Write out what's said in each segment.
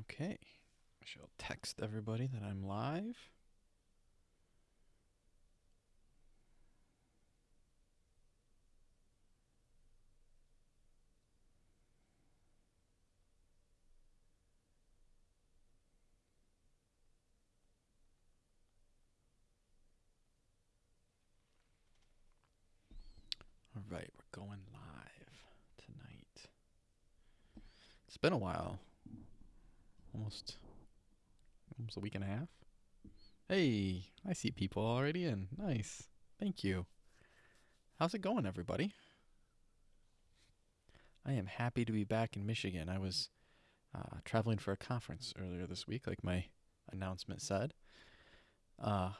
Okay. I shall text everybody that I'm live. All right, we're going live tonight. It's been a while. Almost almost a week and a half. Hey, I see people already in. Nice. Thank you. How's it going, everybody? I am happy to be back in Michigan. I was uh, traveling for a conference earlier this week, like my announcement said. Uh,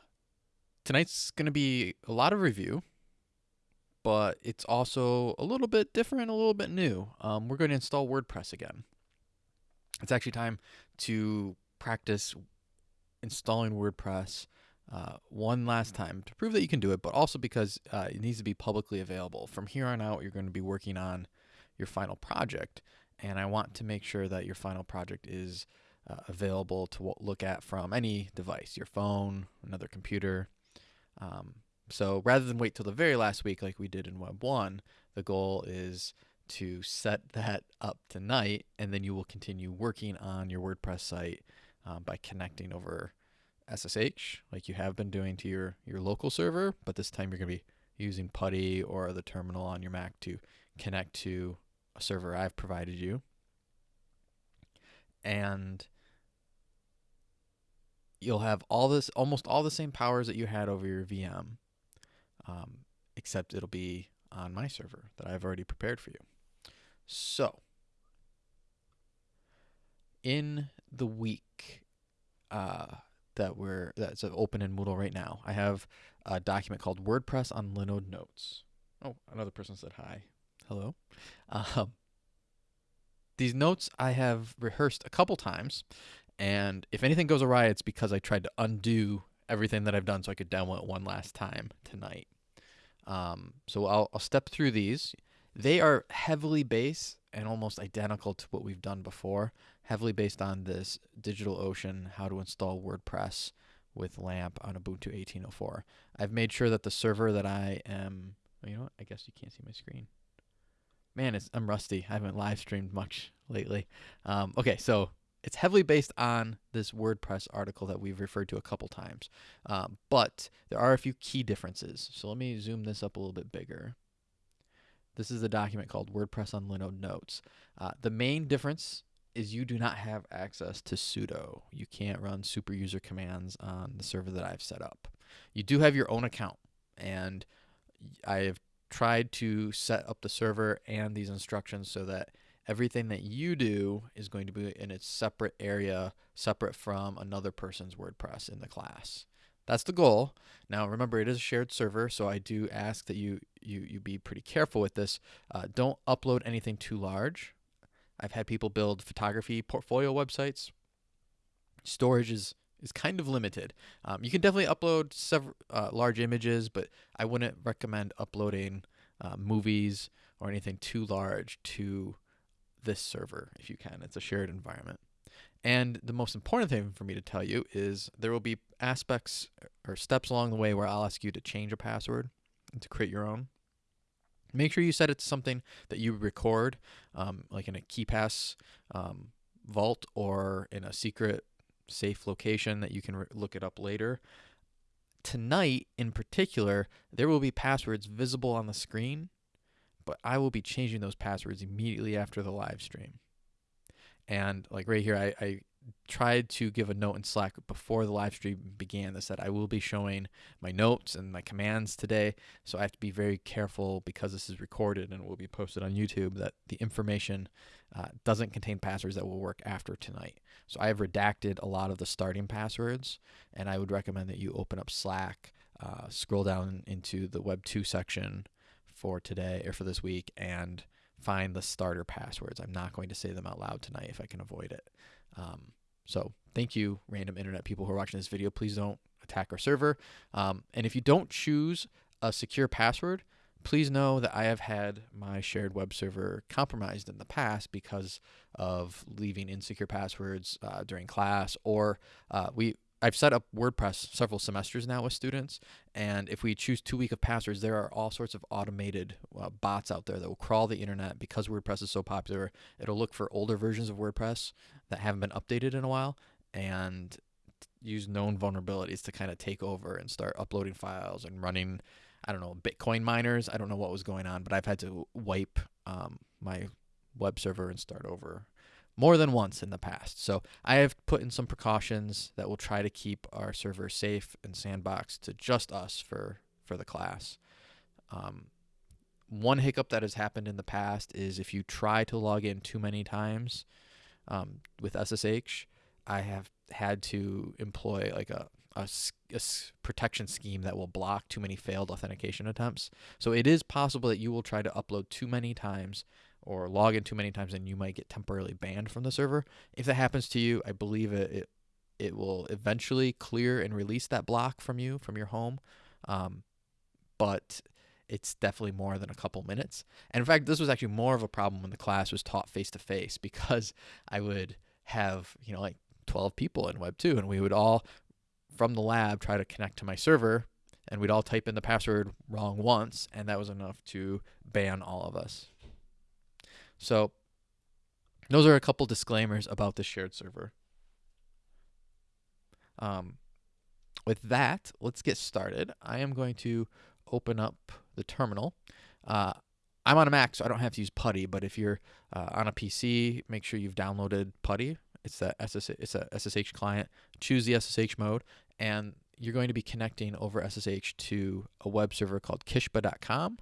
tonight's going to be a lot of review, but it's also a little bit different, a little bit new. Um, we're going to install WordPress again. It's actually time to practice installing WordPress uh, one last time to prove that you can do it, but also because uh, it needs to be publicly available. From here on out, you're going to be working on your final project, and I want to make sure that your final project is uh, available to look at from any device, your phone, another computer. Um, so rather than wait till the very last week like we did in Web 1, the goal is to set that up tonight, and then you will continue working on your WordPress site um, by connecting over SSH, like you have been doing to your, your local server, but this time you're going to be using PuTTY or the terminal on your Mac to connect to a server I've provided you. And you'll have all this, almost all the same powers that you had over your VM, um, except it'll be on my server that I've already prepared for you. So, in the week uh, that we're that's open in Moodle right now, I have a document called WordPress on Linode Notes. Oh, another person said hi. Hello. Um, these notes I have rehearsed a couple times, and if anything goes awry, it's because I tried to undo everything that I've done so I could download it one last time tonight. Um, so I'll, I'll step through these. They are heavily based and almost identical to what we've done before, heavily based on this DigitalOcean how to install WordPress with LAMP on Ubuntu 18.04. I've made sure that the server that I am, you know what, I guess you can't see my screen. Man, it's, I'm rusty. I haven't live streamed much lately. Um, okay, so it's heavily based on this WordPress article that we've referred to a couple times, um, but there are a few key differences. So let me zoom this up a little bit bigger. This is a document called WordPress on Linode Notes. Uh, the main difference is you do not have access to sudo. You can't run super user commands on the server that I've set up. You do have your own account, and I have tried to set up the server and these instructions so that everything that you do is going to be in its separate area, separate from another person's WordPress in the class. That's the goal. Now, remember, it is a shared server, so I do ask that you you you be pretty careful with this. Uh, don't upload anything too large. I've had people build photography portfolio websites. Storage is is kind of limited. Um, you can definitely upload several uh, large images, but I wouldn't recommend uploading uh, movies or anything too large to this server if you can. It's a shared environment. And the most important thing for me to tell you is there will be aspects or steps along the way where I'll ask you to change a password and to create your own. Make sure you set it to something that you record, um, like in a KeePass um, vault or in a secret safe location that you can look it up later. Tonight, in particular, there will be passwords visible on the screen, but I will be changing those passwords immediately after the live stream. And like right here, I, I tried to give a note in Slack before the live stream began that said I will be showing my notes and my commands today. So I have to be very careful because this is recorded and will be posted on YouTube that the information uh, doesn't contain passwords that will work after tonight. So I have redacted a lot of the starting passwords and I would recommend that you open up Slack, uh, scroll down into the Web 2 section for today or for this week and find the starter passwords. I'm not going to say them out loud tonight if I can avoid it. Um, so thank you, random internet people who are watching this video. Please don't attack our server. Um, and if you don't choose a secure password, please know that I have had my shared web server compromised in the past because of leaving insecure passwords uh, during class, or uh, we I've set up WordPress several semesters now with students, and if we choose too weak of passwords, there are all sorts of automated uh, bots out there that will crawl the internet because WordPress is so popular. It'll look for older versions of WordPress that haven't been updated in a while and use known vulnerabilities to kind of take over and start uploading files and running. I don't know Bitcoin miners. I don't know what was going on, but I've had to wipe um, my web server and start over more than once in the past. So I have put in some precautions that will try to keep our server safe and sandboxed to just us for for the class. Um, one hiccup that has happened in the past is if you try to log in too many times um, with SSH, I have had to employ like a, a, a protection scheme that will block too many failed authentication attempts. So it is possible that you will try to upload too many times or log in too many times and you might get temporarily banned from the server. If that happens to you, I believe it it, it will eventually clear and release that block from you from your home. Um, but it's definitely more than a couple minutes. And in fact, this was actually more of a problem when the class was taught face to face because I would have, you know, like 12 people in Web 2 and we would all from the lab try to connect to my server and we'd all type in the password wrong once and that was enough to ban all of us. So those are a couple disclaimers about the shared server. Um, with that, let's get started. I am going to open up the terminal. Uh, I'm on a Mac, so I don't have to use PuTTY, but if you're uh, on a PC, make sure you've downloaded PuTTY. It's a SSH, it's a SSH client. Choose the SSH mode, and you're going to be connecting over SSH to a web server called kishba.com.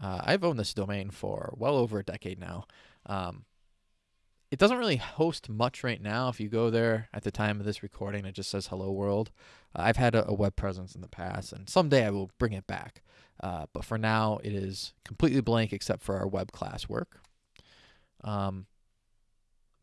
Uh, I've owned this domain for well over a decade now. Um, it doesn't really host much right now. If you go there at the time of this recording, it just says hello world. Uh, I've had a, a, web presence in the past, and someday I will bring it back. Uh, but for now, it is completely blank except for our web class work. Um,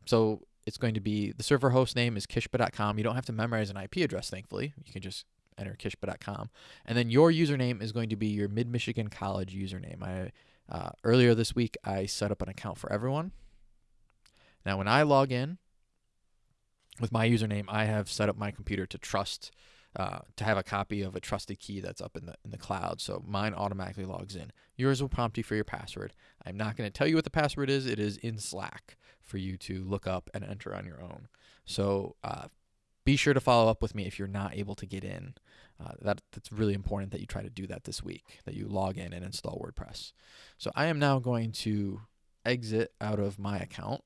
so it's going to be the server host name is kishba.com. You don't have to memorize an IP address, thankfully. You can just enter kishba.com. And then your username is going to be your Mid Michigan College username. I uh, earlier this week I set up an account for everyone. Now when I log in with my username, I have set up my computer to trust uh, to have a copy of a trusted key that's up in the in the cloud. So mine automatically logs in. Yours will prompt you for your password. I'm not going to tell you what the password is. It is in Slack for you to look up and enter on your own. So uh, be sure to follow up with me if you're not able to get in. Uh, that that's really important that you try to do that this week. That you log in and install WordPress. So I am now going to exit out of my account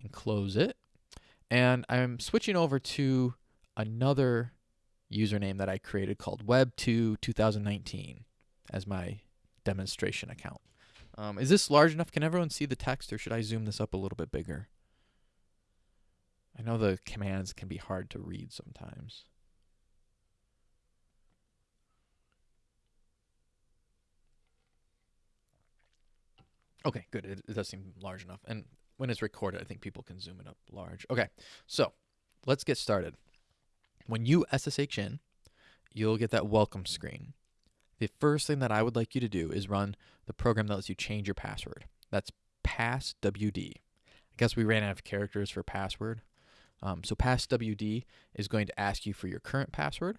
and close it, and I'm switching over to another username that I created called Web2 2019 as my demonstration account. Um, is this large enough? Can everyone see the text, or should I zoom this up a little bit bigger? I know the commands can be hard to read sometimes. Okay, good. It, it, does seem large enough. And when it's recorded, I think people can zoom it up large. Okay, so let's get started. When you SSH in, you'll get that welcome screen. The first thing that I would like you to do is run the program that lets you change your password. That's passwd. I guess we ran out of characters for password. Um, so passwd is going to ask you for your current password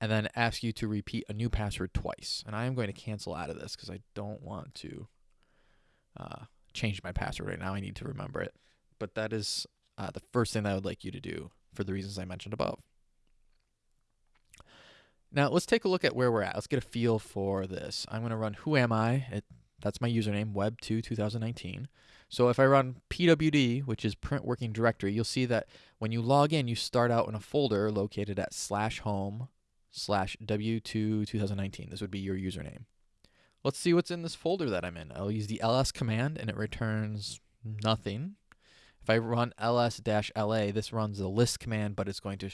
and then ask you to repeat a new password twice. And I am going to cancel out of this because I don't want to uh, change my password right now. I need to remember it. But that is uh, the first thing that I would like you to do for the reasons I mentioned above. Now let's take a look at where we're at. Let's get a feel for this. I'm going to run who am I? It, that's my username, web2 2019. So if I run pwd, which is print working directory, you'll see that when you log in, you start out in a folder located at slash home slash w2 2019. This would be your username. Let's see what's in this folder that I'm in. I'll use the ls command and it returns nothing. If I run ls-la, this runs the list command, but it's going to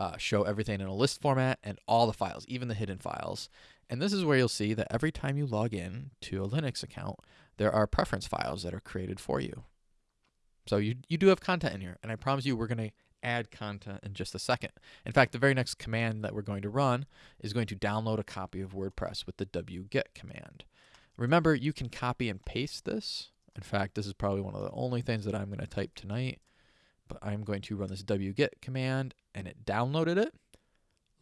uh, show everything in a list format and all the files, even the hidden files. And this is where you'll see that every time you log in to a Linux account, there are preference files that are created for you. So you, you do have content in here, and I promise you we're going to add content in just a second. In fact, the very next command that we're going to run is going to download a copy of WordPress with the wget command. Remember, you can copy and paste this. In fact, this is probably one of the only things that I'm going to type tonight, but I'm going to run this wget command and it downloaded it.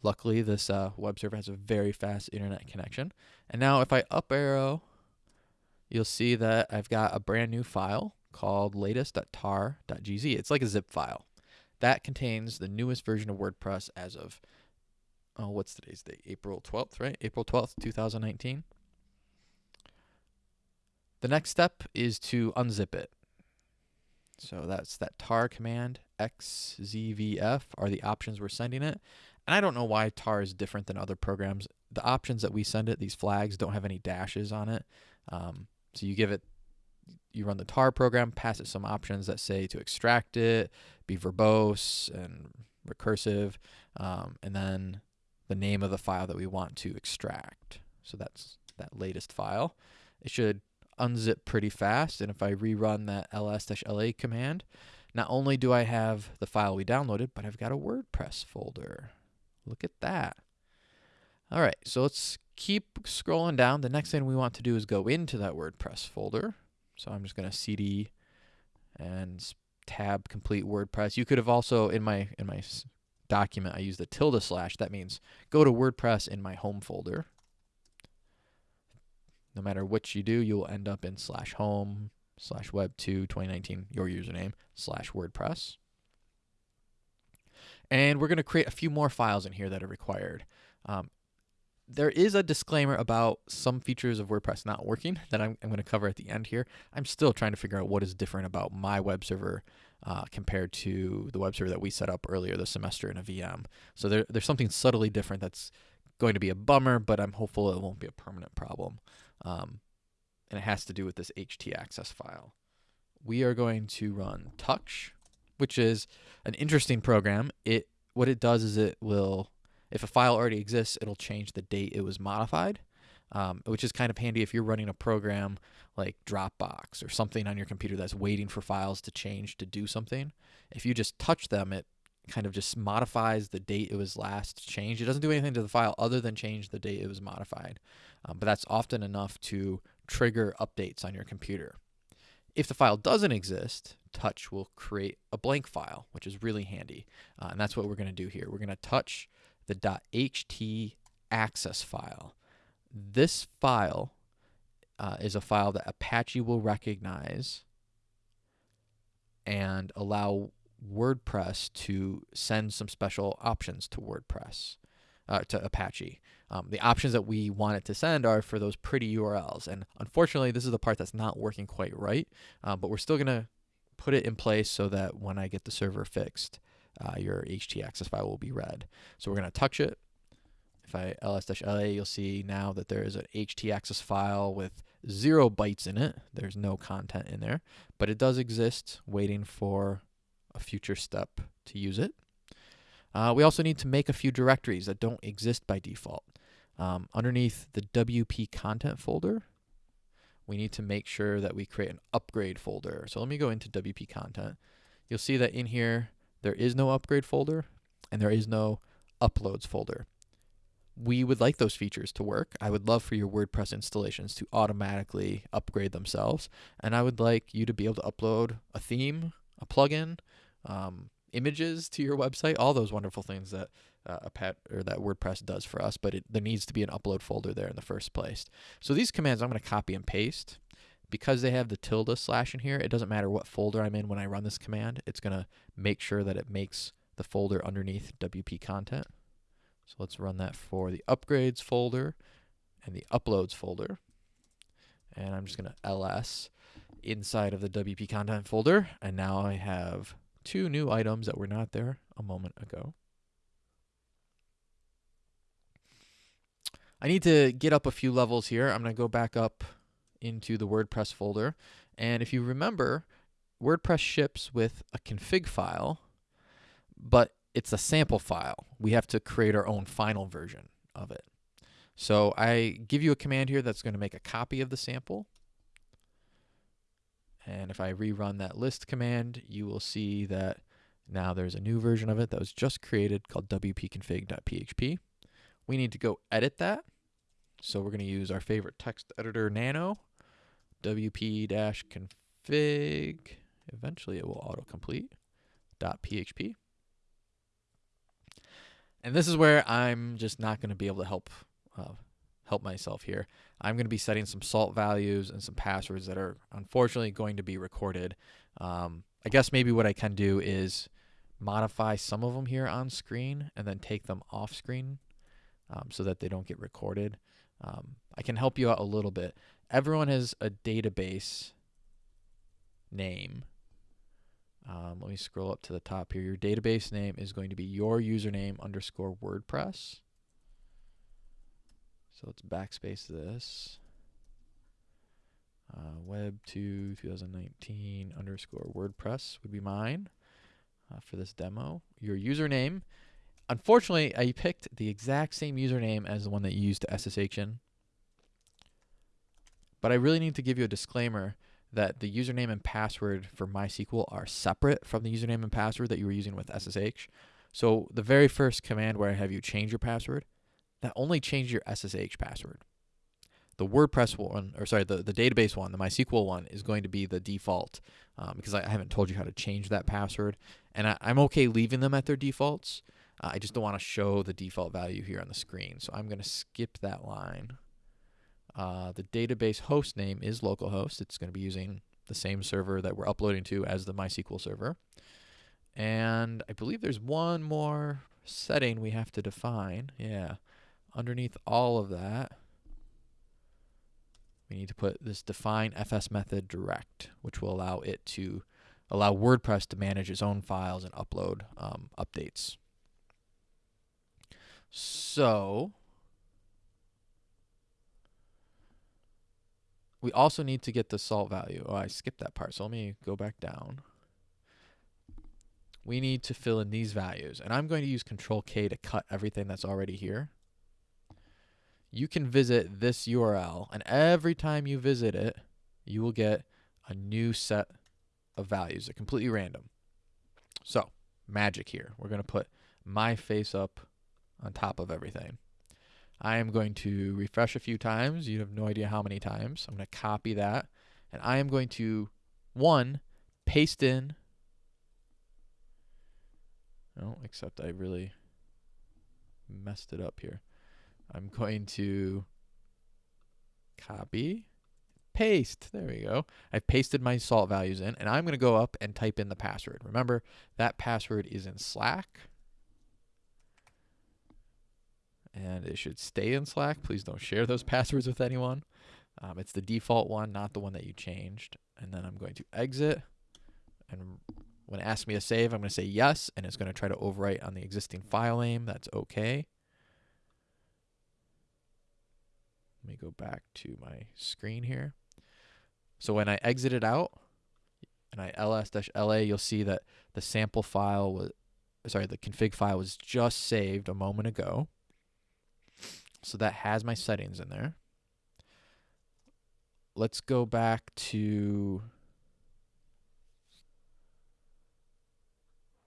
Luckily, this uh, web server has a very fast internet connection. And now if I up arrow, you'll see that I've got a brand new file called latest.tar.gz. It's like a zip file. That contains the newest version of WordPress as of, oh, what's today's date? April 12th, right? April 12th, 2019. The next step is to unzip it. So that's that tar command, xzvf are the options we're sending it. And I don't know why tar is different than other programs. The options that we send it, these flags, don't have any dashes on it. Um, so you give it you run the tar program, pass it some options that say to extract it, be verbose and recursive, um, and then the name of the file that we want to extract. So that's that latest file. It should unzip pretty fast, and if I rerun that ls-la command, not only do I have the file we downloaded, but I've got a WordPress folder. Look at that. All right, so let's keep scrolling down. The next thing we want to do is go into that WordPress folder. So I'm just going to cd and tab complete WordPress. You could have also in my in my document I use the tilde slash. That means go to WordPress in my home folder. No matter which you do, you will end up in slash home slash web 2 2019 your username slash WordPress. And we're going to create a few more files in here that are required. Um, there is a disclaimer about some features of WordPress not working that I'm, I'm going to cover at the end here. I'm still trying to figure out what is different about my web server uh, compared to the web server that we set up earlier this semester in a VM. So there, there's something subtly different that's going to be a bummer, but I'm hopeful it won't be a permanent problem. Um, and it has to do with this htaccess file. We are going to run touch, which is an interesting program. It what it does is it will if a file already exists, it'll change the date it was modified, um, which is kind of handy if you're running a program like Dropbox or something on your computer that's waiting for files to change to do something. If you just touch them, it kind of just modifies the date it was last changed. It doesn't do anything to the file other than change the date it was modified. Um, but that's often enough to trigger updates on your computer. If the file doesn't exist, touch will create a blank file, which is really handy. Uh, and that's what we're going to do here. We're going to touch the .ht access file. This file uh, is a file that Apache will recognize and allow WordPress to send some special options to WordPress, uh, to Apache. Um, the options that we want it to send are for those pretty URLs. And unfortunately, this is the part that's not working quite right, uh, but we're still going to put it in place so that when I get the server fixed, uh, your htaccess file will be read. So we're going to touch it. If I ls-la, you'll see now that there is an htaccess file with zero bytes in it. There's no content in there, but it does exist waiting for a future step to use it. Uh, we also need to make a few directories that don't exist by default. Um, underneath the WP content folder, we need to make sure that we create an upgrade folder. So let me go into WP content. You'll see that in here, there is no upgrade folder and there is no uploads folder. We would like those features to work. I would love for your WordPress installations to automatically upgrade themselves. And I would like you to be able to upload a theme, a plugin, um, images to your website, all those wonderful things that uh, a pet or that WordPress does for us, but it, there needs to be an upload folder there in the first place. So these commands I'm going to copy and paste because they have the tilde slash in here, it doesn't matter what folder I'm in when I run this command. It's going to make sure that it makes the folder underneath WP content. So let's run that for the upgrades folder and the uploads folder. And I'm just going to ls inside of the WP content folder. And now I have two new items that were not there a moment ago. I need to get up a few levels here. I'm going to go back up into the WordPress folder. And if you remember, WordPress ships with a config file, but it's a sample file. We have to create our own final version of it. So I give you a command here that's going to make a copy of the sample. And if I rerun that list command, you will see that Now there's a new version of it that was just created called wp-config.php. We need to go edit that. So we're going to use our favorite text editor Nano, wp-config. Eventually it will autocomplete. .php. And this is where I'm just not going to be able to help uh, help myself here. I'm going to be setting some salt values and some passwords that are unfortunately going to be recorded. Um, I guess maybe what I can do is modify some of them here on screen and then take them off screen um, so that they don't get recorded. Um, I can help you out a little bit. Everyone has a database name. Um, let me scroll up to the top here. Your database name is going to be your username underscore WordPress. So let's backspace this. Uh, web 2 2019 underscore WordPress would be mine uh, for this demo. Your username. Unfortunately, I picked the exact same username as the one that you used to SSH in. But I really need to give you a disclaimer that the username and password for MySQL are separate from the username and password that you were using with SSH. So the very first command where I have you change your password, that only changed your SSH password. The WordPress one, or sorry, the, the database one, the MySQL one, is going to be the default um, because I, I, haven't told you how to change that password. And I, am okay leaving them at their defaults. Uh, I just don't want to show the default value here on the screen. So I'm going to skip that line. Uh, the database host name is localhost. It's going to be using the same server that we're uploading to as the MySQL server. And I believe there's one more setting we have to define. Yeah underneath all of that, we need to put this define fs method direct, which will allow it to allow WordPress to manage its own files and upload um, updates. So we also need to get the salt value. Oh, I skipped that part. So let me go back down. We need to fill in these values. And I'm going to use Control K to cut everything that's already here you can visit this URL, and every time you visit it, you will get a new set of values. They're completely random. So, magic here. We're going to put my face up on top of everything. I am going to refresh a few times. You have no idea how many times. I'm going to copy that. And I am going to, one, paste in. Oh, except I really messed it up here. I'm going to copy, paste. There we go. I've pasted my salt values in, and I'm going to go up and type in the password. Remember, that password is in Slack. And it should stay in Slack. Please don't share those passwords with anyone. Um, it's the default one, not the one that you changed. And then I'm going to exit. And when it asks me to save, I'm going to say yes. And it's going to try to overwrite on the existing file name. That's okay. Let me go back to my screen here. So when I exit it out and I ls-la, you'll see that the sample file was, sorry, the config file was just saved a moment ago. So that has my settings in there. Let's go back to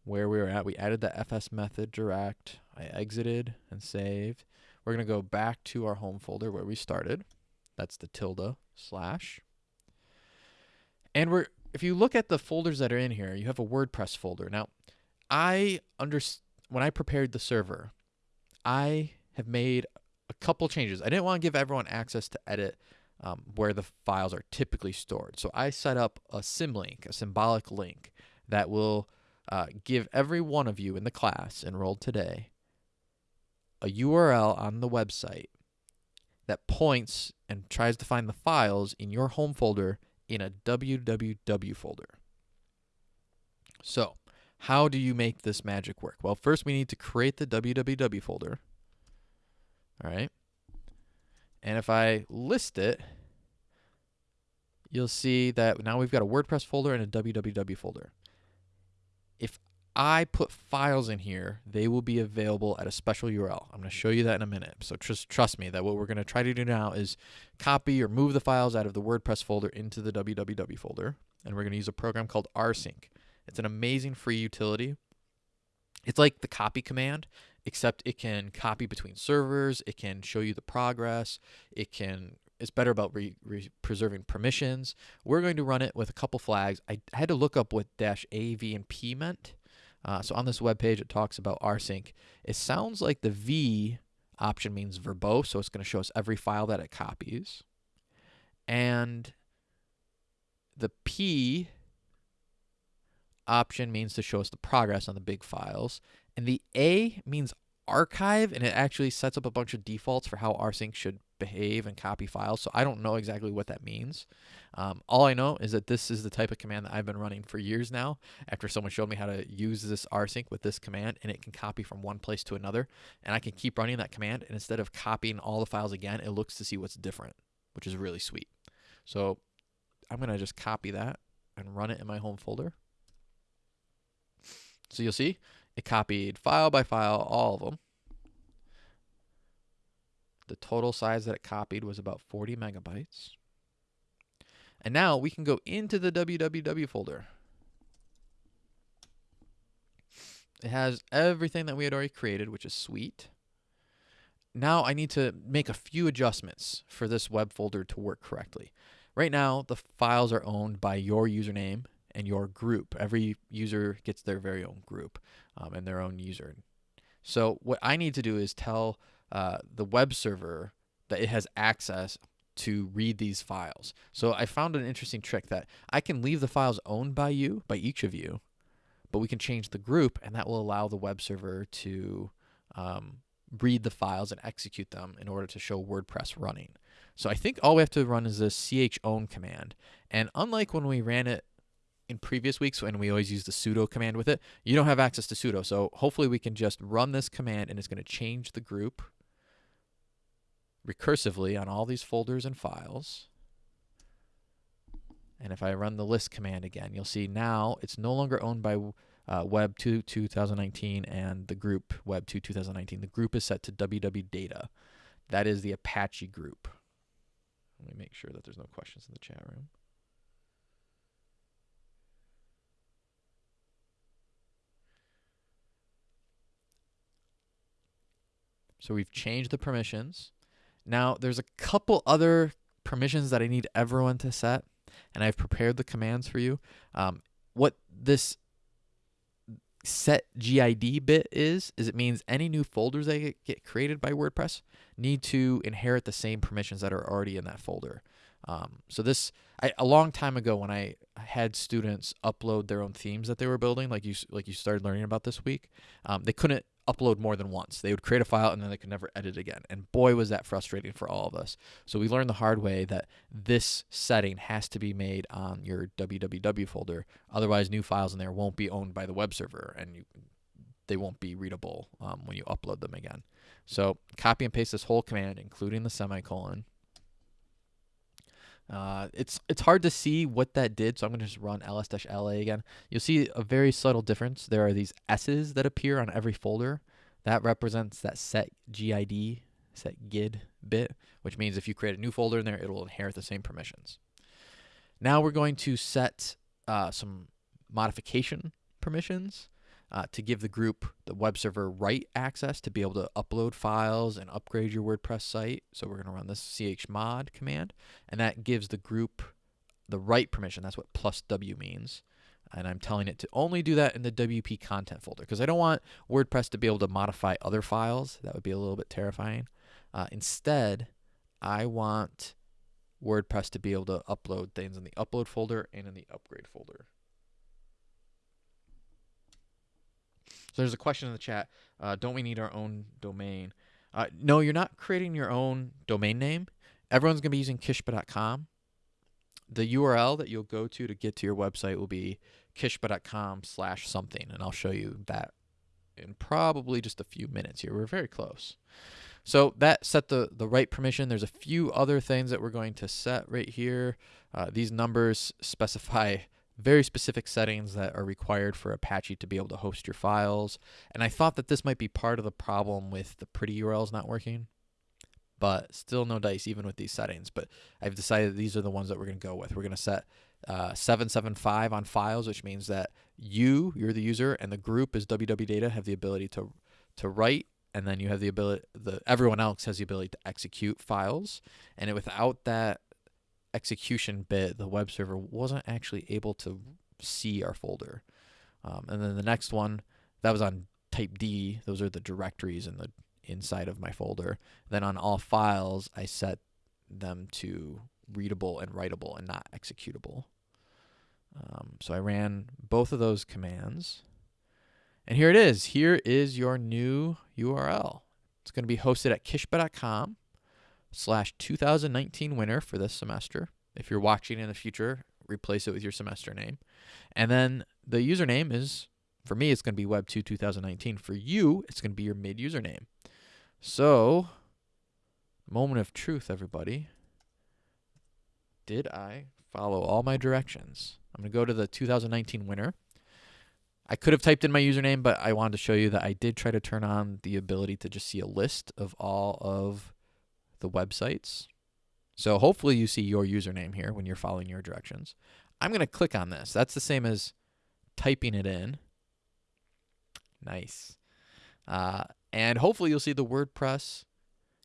where we were at. We added the fs method direct. I exited and saved. We're going to go back to our home folder where we started. That's the tilde slash. And we're if you look at the folders that are in here, you have a WordPress folder. Now, I under when I prepared the server, I have made a couple changes. I didn't want to give everyone access to edit um, where the files are typically stored. So I set up a symlink, a symbolic link that will uh, give every one of you in the class enrolled today a URL on the website that points and tries to find the files in your home folder in a www folder. So, how do you make this magic work? Well, first we need to create the www folder. All right. And if I list it, you'll see that now we've got a WordPress folder and a www folder. If I put files in here, they will be available at a special URL. I'm going to show you that in a minute. So just trust me that what we're going to try to do now is copy or move the files out of the WordPress folder into the www folder. And we're going to use a program called rsync. It's an amazing free utility It's like the copy command, except it can copy between servers. It can show you the progress. It can it's better about re, re preserving permissions. We're going to run it with a couple flags. I had to look up what dash A, V, and P meant. Uh, so on this web page, it talks about rsync. It sounds like the V option means verbose, so it's going to show us every file that it copies. And the P option means to show us the progress on the big files. And the A means archive, and it actually sets up a bunch of defaults for how rsync should behave and copy files. So I don't know exactly what that means. Um, all I know is that this is the type of command that I've been running for years now after someone showed me how to use this rsync with this command and it can copy from one place to another. And I can keep running that command and instead of copying all the files again, it looks to see what's different, which is really sweet. So I'm going to just copy that and run it in my home folder. So you'll see it copied file by file, all of them. The total size that it copied was about 40 megabytes. And now we can go into the www folder. It has everything that we had already created, which is sweet. Now I need to make a few adjustments for this web folder to work correctly. Right now, the files are owned by your username and your group. Every user gets their very own group um, and their own user. So what I need to do is tell uh, the web server that it has access to read these files. So I found an interesting trick that I can leave the files owned by you, by each of you, but we can change the group and that will allow the web server to um, read the files and execute them in order to show WordPress running. So I think all we have to run is this chown command. And unlike when we ran it in previous weeks when we always use the sudo command with it, you don't have access to sudo. So hopefully we can just run this command and it's going to change the group recursively on all these folders and files. And if I run the list command again, you'll see now it's no longer owned by uh, Web 2 2019 and the group Web 2 2019. The group is set to www data. That is the Apache group. Let me make sure that there's no questions in the chat room. So we've changed the permissions. Now there's a couple other permissions that I need everyone to set, and I've prepared the commands for you. Um, what this set GID bit is, is it means any new folders that get created by WordPress need to inherit the same permissions that are already in that folder. Um, so this, I, a long time ago when I had students upload their own themes that they were building, like you like you started learning about this week, um, they couldn't upload more than once. They would create a file and then they could never edit again. And boy, was that frustrating for all of us. So we learned the hard way that this setting has to be made on your www folder. Otherwise, new files in there won't be owned by the web server and you, they won't be readable um, when you upload them again. So copy and paste this whole command, including the semicolon. Uh, it's it's hard to see what that did, so I'm going to just run ls-la again. You'll see a very subtle difference. There are these s's that appear on every folder. That represents that set gid, set gid bit, which means if you create a new folder in there, it will inherit the same permissions. Now we're going to set uh, some modification permissions uh, to give the group, the web server, write access to be able to upload files and upgrade your WordPress site. So we're going to run this chmod command, and that gives the group the write permission. That's what plus W means. And I'm telling it to only do that in the WP content folder because I don't want WordPress to be able to modify other files. That would be a little bit terrifying. Uh, instead, I want WordPress to be able to upload things in the upload folder and in the upgrade folder. So there's a question in the chat. Uh, don't we need our own domain? Uh, no, you're not creating your own domain name. Everyone's going to be using kishba.com. The URL that you'll go to to get to your website will be kishba.com slash something, and I'll show you that in probably just a few minutes here. We're very close. So that set the, the write permission. There's a few other things that we're going to set right here. Uh, these numbers specify very specific settings that are required for Apache to be able to host your files. And I thought that this might be part of the problem with the pretty URLs not working, but still no dice even with these settings. But I've decided these are the ones that we're going to go with. We're going to set uh, 775 on files, which means that you, you're the user, and the group is WW Data have the ability to to write, and then you have the ability, the everyone else has the ability to execute files, and without that execution bit, the web server wasn't actually able to see our folder. Um, and then the next one, that was on type D. Those are the directories in the inside of my folder. Then on all files, I set them to readable and writable and not executable. Um, so I ran both of those commands. And here it is. Here is your new URL. It's going to be hosted at kishba.com slash 2019 winner for this semester. If you're watching in the future, replace it with your semester name. And then the username is, for me, it's going to be Web2 2019. For you, it's going to be your mid username. So, moment of truth, everybody. Did I follow all my directions? I'm going to go to the 2019 winner. I could have typed in my username, but I wanted to show you that I did try to turn on the ability to just see a list of all of the websites. So hopefully you see your username here when you're following your directions. I'm going to click on this. That's the same as typing it in. Nice. Uh, and hopefully you'll see the WordPress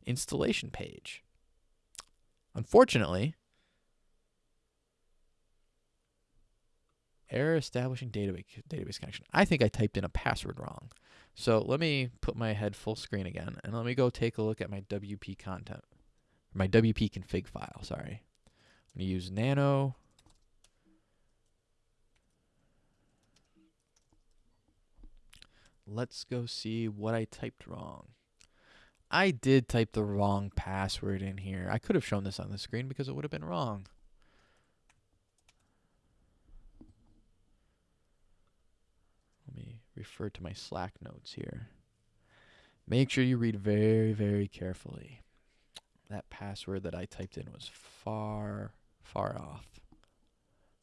installation page. Unfortunately, error establishing database database connection. I think I typed in a password wrong. So let me put my head full screen again and let me go take a look at my WP content, my WP config file, sorry. I'm to use nano. Let's go see what I typed wrong. I did type the wrong password in here. I could have shown this on the screen because it would have been wrong. Refer to my Slack notes here. Make sure you read very, very carefully. That password that I typed in was far, far off.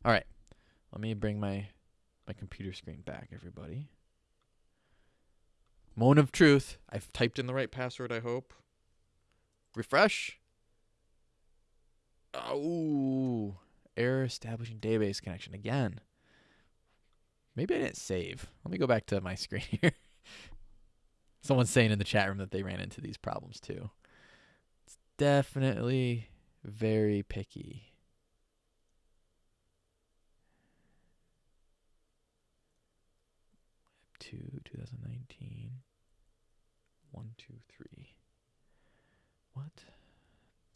All right, let me bring my, my computer screen back, everybody. Moment of truth. I've typed in the right password, I hope. Refresh. Oh, error establishing database connection again. Maybe I didn't save. Let me go back to my screen here. Someone's saying in the chat room that they ran into these problems too. It's definitely very picky. Two, 2019. One, two, three. What?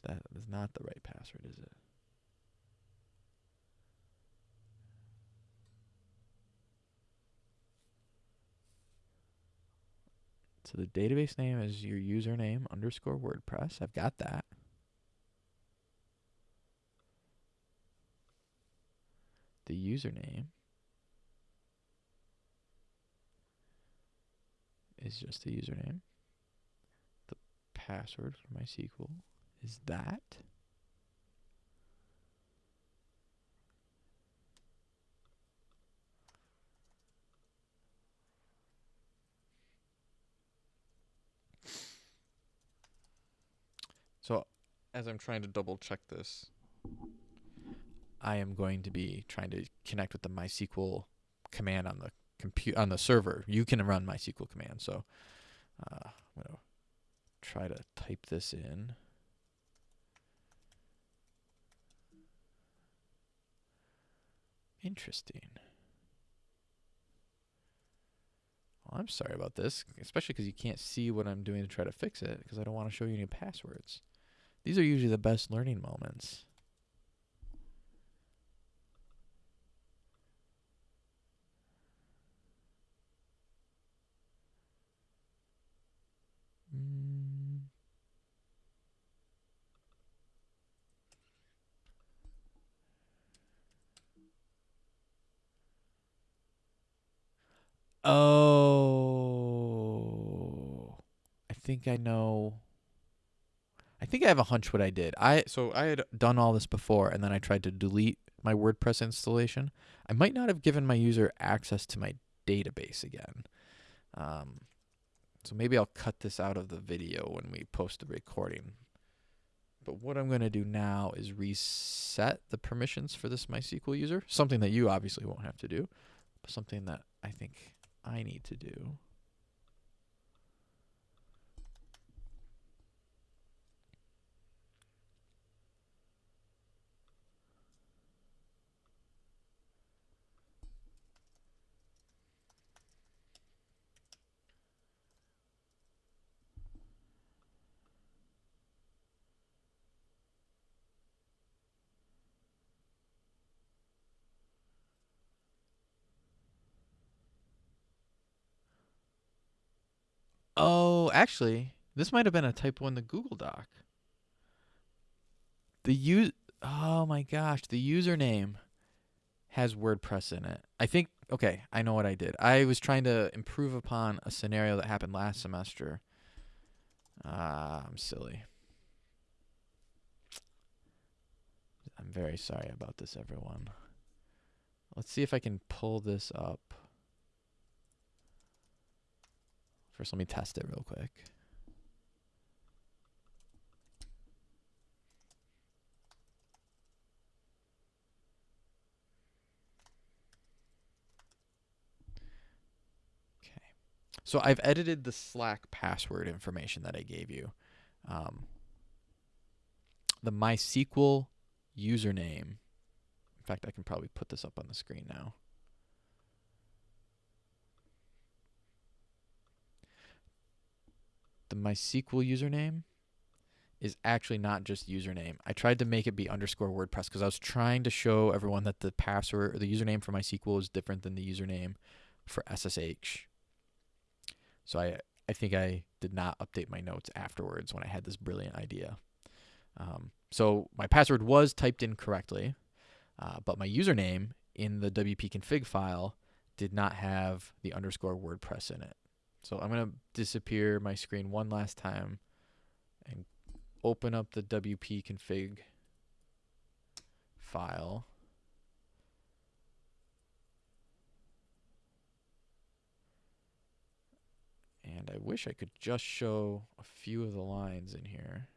That is not the right password, is it? So the database name is your username underscore WordPress. I've got that. The username is just the username. The password for my MySQL is that. As I'm trying to double check this, I am going to be trying to connect with the MySQL command on the compute on the server. You can run MySQL command. So uh, I'm gonna try to type this in. Interesting. Well, I'm sorry about this, especially because you can't see what I'm doing to try to fix it because I don't want to show you any passwords. These are usually the best learning moments. Mm. Oh, I think I know I think I have a hunch what I did. I so I had done all this before and then I tried to delete my WordPress installation. I might not have given my user access to my database again. Um, so maybe I'll cut this out of the video when we post the recording. But what I'm going to do now is reset the permissions for this MySQL user, something that you obviously won't have to do, but something that I think I need to do. Oh, actually, this might have been a typo in the Google Doc. The use Oh my gosh, the username has WordPress in it. I think okay, I know what I did. I was trying to improve upon a scenario that happened last semester. Ah, uh, I'm silly. I'm very sorry about this, everyone. Let's see if I can pull this up. First, let me test it real quick. Okay. So I've edited the Slack password information that I gave you. Um, the MySQL username. In fact, I can probably put this up on the screen now. The MySQL username is actually not just username. I tried to make it be underscore WordPress because I was trying to show everyone that the password or the username for MySQL is different than the username for SSH. So I I think I did not update my notes afterwards when I had this brilliant idea. Um, so my password was typed in correctly, uh, but my username in the WP config file did not have the underscore WordPress in it. So I'm going to disappear my screen one last time and open up the WP config file. And I wish I could just show a few of the lines in here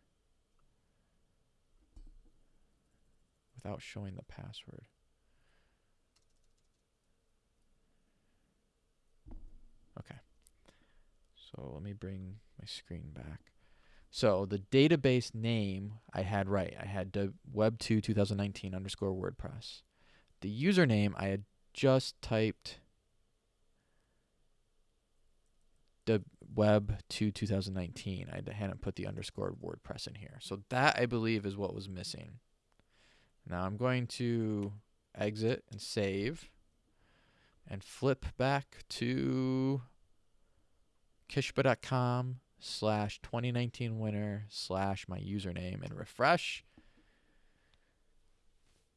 without showing the password. Okay. So let me bring my screen back. So the database name I had right. I had web2 2019 underscore WordPress. The username I had just typed the web2 2019. I hadn't put the underscore WordPress in here. So that I believe is what was missing. Now I'm going to exit and save and flip back to kishba.com slash 2019 winner slash my username and refresh.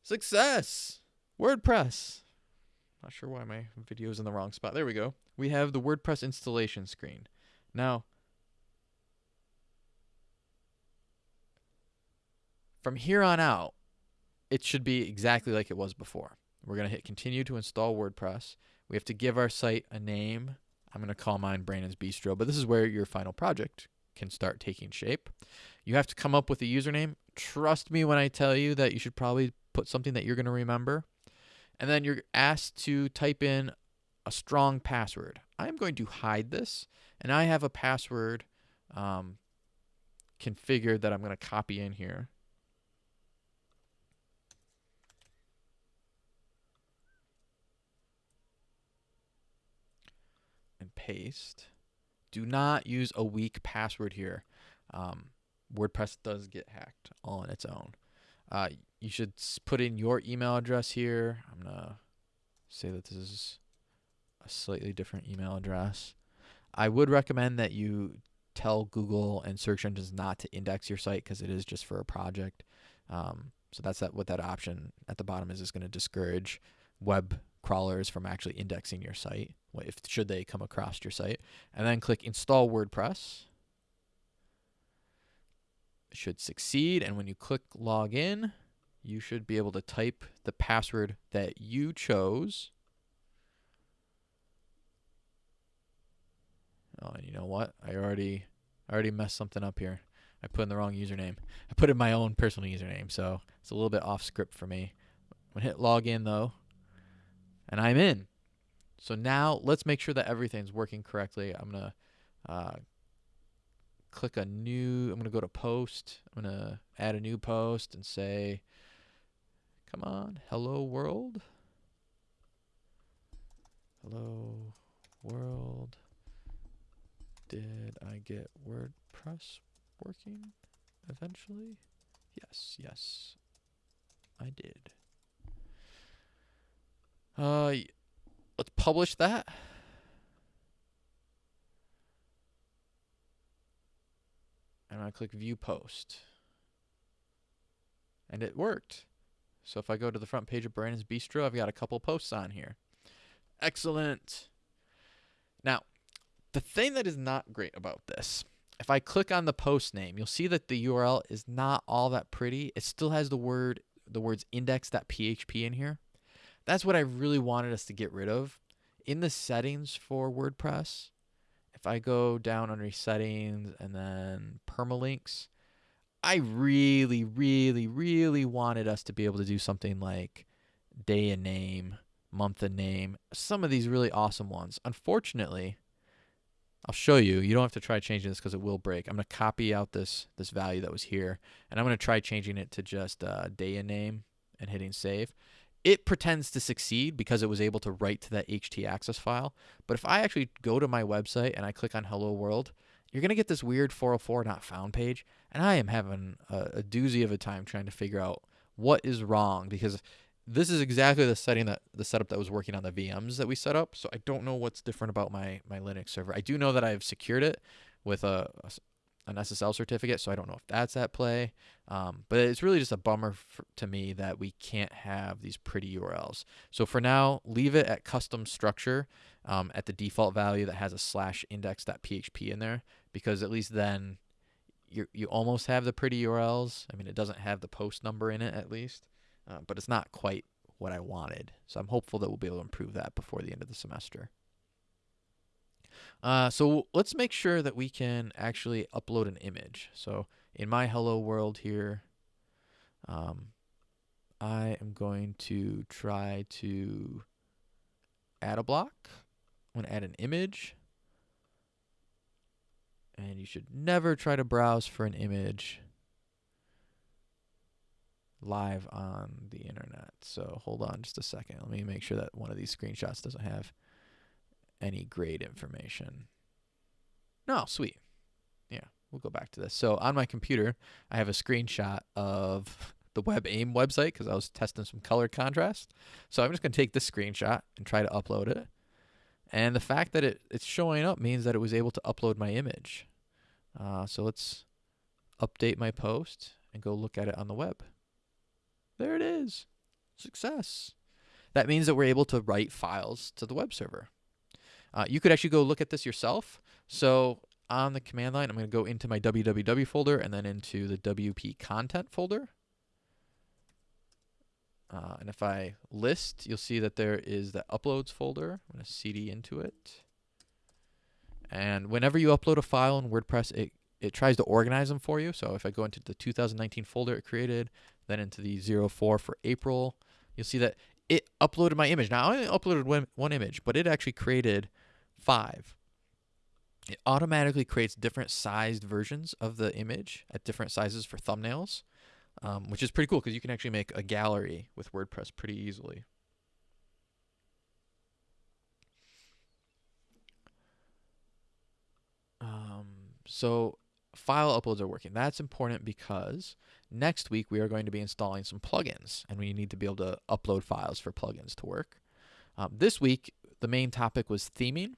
Success! WordPress. Not sure why my video is in the wrong spot. There we go. We have the WordPress installation screen. Now, from here on out, it should be exactly like it was before. We're going to hit continue to install WordPress. We have to give our site a name I'm going to call mine Brandon's Bistro, but this is where your final project can start taking shape. You have to come up with a username. Trust me when I tell you that you should probably put something that you're going to remember. And then you're asked to type in a strong password. I'm going to hide this, and I have a password um, configured that I'm going to copy in here. Paste. Do not use a weak password here. Um, WordPress does get hacked on its own. Uh, you should put in your email address here. I'm going to say that this is a slightly different email address. I would recommend that you tell Google and search engines not to index your site because it is just for a project. Um, so that's that what that option at the bottom is is going to discourage web crawlers from actually indexing your site if should they come across your site and then click install WordPress should succeed and when you click login you should be able to type the password that you chose oh and you know what I already I already messed something up here I put in the wrong username. I put in my own personal username, so it's a little bit off script for me. Gonna hit login though, and I'm in. So now let's make sure that everything's working correctly. I'm gonna uh, click a new. I'm gonna go to post. I'm gonna add a new post and say, "Come on, hello world." Hello world. Did I get WordPress working eventually? Yes, yes, I did. Uh, let's publish that. And I click view post. And it worked. So if I go to the front page of Brandon's Bistro, I've got a couple posts on here. Excellent. Now, the thing that is not great about this, if I click on the post name, you'll see that the URL is not all that pretty. It still has the word the words index.php in here. That's what I really wanted us to get rid of. In the settings for WordPress, if I go down under settings and then permalinks, I really, really, really wanted us to be able to do something like day and name, month and name, some of these really awesome ones. Unfortunately, I'll show you. You don't have to try changing this because it will break. I'm going to copy out this this value that was here, and I'm going to try changing it to just uh, day and name and hitting save. It pretends to succeed because it was able to write to that htaccess file. But if I actually go to my website and I click on Hello World, you're going to get this weird 404 not found page. And I am having a, a doozy of a time trying to figure out what is wrong because this is exactly the setting that the setup that was working on the VMs that we set up. So I don't know what's different about my my Linux server. I do know that I've secured it with a an SSL certificate, so I don't know if that's at play. Um, but it's really just a bummer for, to me that we can't have these pretty URLs. So for now, leave it at custom structure um, at the default value that has a slash index.php in there, because at least then you you almost have the pretty URLs. I mean, it doesn't have the post number in it at least uh, but it's not quite what I wanted. So I'm hopeful that we'll be able to improve that before the end of the semester. Uh, so let's make sure that we can actually upload an image. So in my hello world here, um, I am going to try to add a block. I'm going to add an image. And you should never try to browse for an image live on the internet. So hold on just a second. Let me make sure that one of these screenshots doesn't have any grade information. No, sweet. Yeah, we'll go back to this. So on my computer, I have a screenshot of the WebAIM website because I was testing some color contrast. So I'm just going to take this screenshot and try to upload it. And the fact that it, it's showing up means that it was able to upload my image. Uh, so let's update my post and go look at it on the web. There it is. Success. That means that we're able to write files to the web server. Uh, you could actually go look at this yourself. So on the command line, I'm going to go into my www folder and then into the WP content folder. Uh, and if I list, you'll see that there is the uploads folder. I'm going to cd into it. And whenever you upload a file in WordPress, it, it tries to organize them for you. So if I go into the 2019 folder it created, then into the 04 for April, you'll see that it uploaded my image. Now I only uploaded one, one image, but it actually created five. It automatically creates different sized versions of the image at different sizes for thumbnails, um, which is pretty cool because you can actually make a gallery with WordPress pretty easily. Um, so file uploads are working. That's important because next week we are going to be installing some plugins and we need to be able to upload files for plugins to work. Um, this week, the main topic was theming.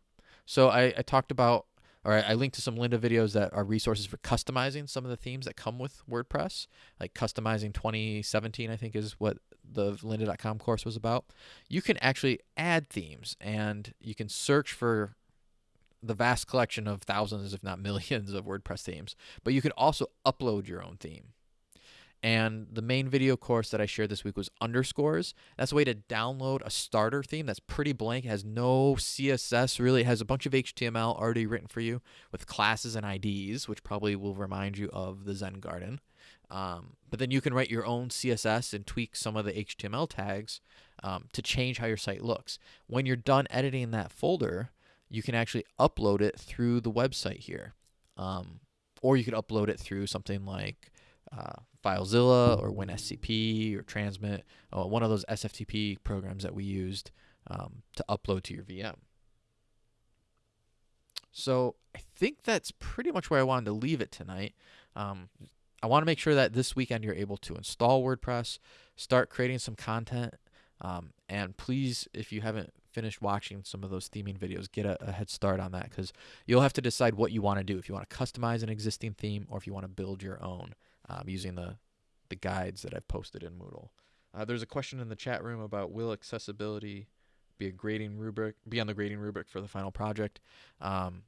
So I, I talked about, or I, I linked to some Lynda videos that are resources for customizing some of the themes that come with WordPress, like customizing 2017, I think is what the lynda.com course was about. You can actually add themes and you can search for the vast collection of thousands, if not millions, of WordPress themes. But you can also upload your own theme. And the main video course that I shared this week was underscores. That's a way to download a starter theme that's pretty blank, has no CSS really, it has a bunch of HTML already written for you with classes and IDs, which probably will remind you of the Zen Garden. Um, but then you can write your own CSS and tweak some of the HTML tags um, to change how your site looks. When you're done editing that folder, you can actually upload it through the website here. Um, or you could upload it through something like uh, FileZilla or WinSCP or Transmit, uh, one of those SFTP programs that we used um, to upload to your VM. So I think that's pretty much where I wanted to leave it tonight. Um, I want to make sure that this weekend you're able to install WordPress, start creating some content, um, and please, if you haven't finished watching some of those theming videos, get a, a head start on that because you'll have to decide what you want to do. If you want to customize an existing theme or if you want to build your own um, using the, the guides that I've posted in Moodle. Uh, there's a question in the chat room about will accessibility be a grading rubric, be on the grading rubric for the final project. Um,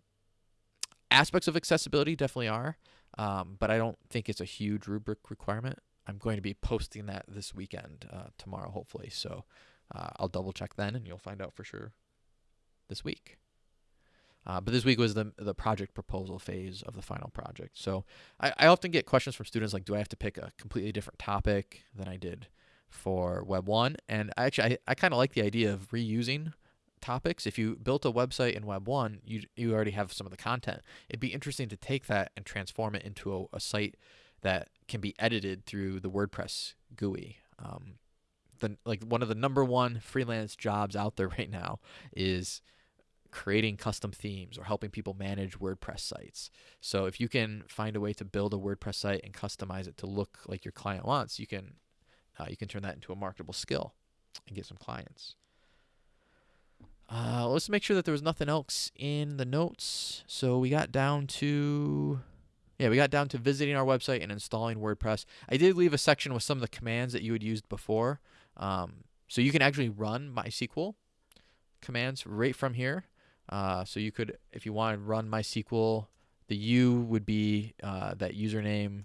aspects of accessibility definitely are, um, but I don't think it's a huge rubric requirement. I'm going to be posting that this weekend, uh, tomorrow, hopefully. So uh, I'll double check then, and you'll find out for sure this week. Uh, but this week was the the project proposal phase of the final project. So I, I often get questions from students like, do I have to pick a completely different topic than I did for Web One? And I actually I, I kind of like the idea of reusing topics. If you built a website in Web One, you you already have some of the content. It'd be interesting to take that and transform it into a, a site that can be edited through the WordPress GUI. Um, the like one of the number one freelance jobs out there right now is creating custom themes or helping people manage WordPress sites. So if you can find a way to build a WordPress site and customize it to look like your client wants, you can uh, you can turn that into a marketable skill and get some clients. Uh, let's make sure that there was nothing else in the notes. So we got down to yeah, we got down to visiting our website and installing WordPress. I did leave a section with some of the commands that you had used before. Um, so you can actually run MySQL commands right from here. Uh, so you could, if you want to run MySQL, the U would be uh, that username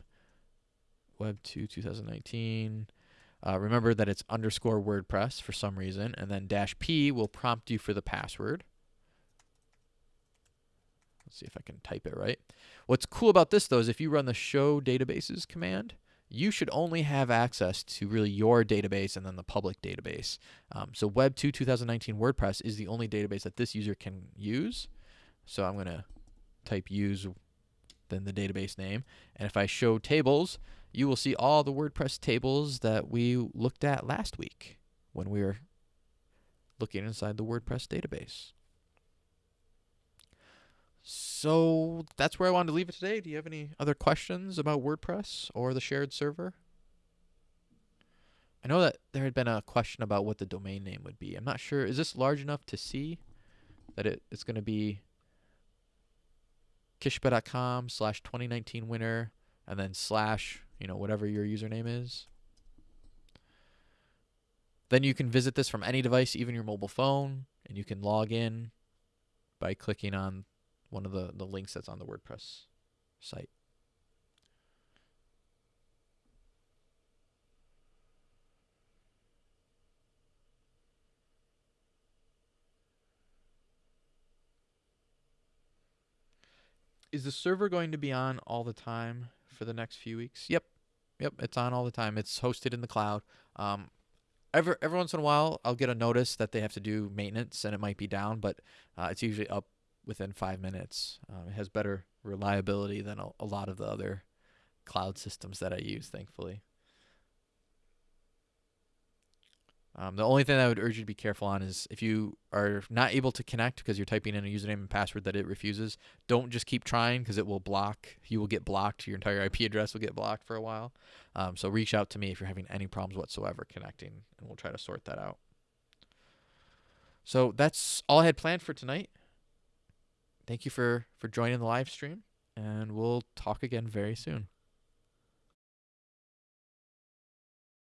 web2 2019. Uh, remember that it's underscore WordPress for some reason, and then dash P will prompt you for the password. Let's see if I can type it right. What's cool about this though is if you run the show databases command, you should only have access to really your database and then the public database. Um, so Web 2 2019 WordPress is the only database that this user can use. So I'm going to type use then the database name. And if I show tables, you will see all the WordPress tables that we looked at last week when we were looking inside the WordPress database. So that's where I wanted to leave it today. Do you have any other questions about WordPress or the shared server? I know that there had been a question about what the domain name would be. I'm not sure. Is this large enough to see that it, it's going to be kishba.com slash 2019 winner and then slash, you know, whatever your username is? Then you can visit this from any device, even your mobile phone, and you can log in by clicking on one of the, the links that's on the WordPress site. Is the server going to be on all the time for the next few weeks? Yep. Yep, it's on all the time. It's hosted in the cloud. Um, every, every once in a while, I'll get a notice that they have to do maintenance and it might be down, but uh, it's usually up within five minutes. Um, it has better reliability than a, a lot of the other cloud systems that I use, thankfully. Um, the only thing I would urge you to be careful on is if you are not able to connect because you're typing in a username and password that it refuses, don't just keep trying because it will block. You will get blocked. Your entire IP address will get blocked for a while. Um, so reach out to me if you're having any problems whatsoever connecting, and we'll try to sort that out. So that's all I had planned for tonight thank you for for joining the live stream and we'll talk again very soon